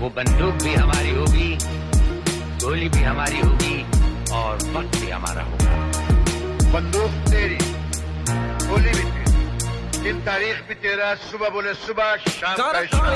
वो बंदूक भी हमारी होगी गोली भी हमारी होगी और वक्त भी हमारा होगा। बंदूक तेरी गोली भी तेरी। दिन तारीख भी तेरा सुबह बोले सुबह शाम शाम।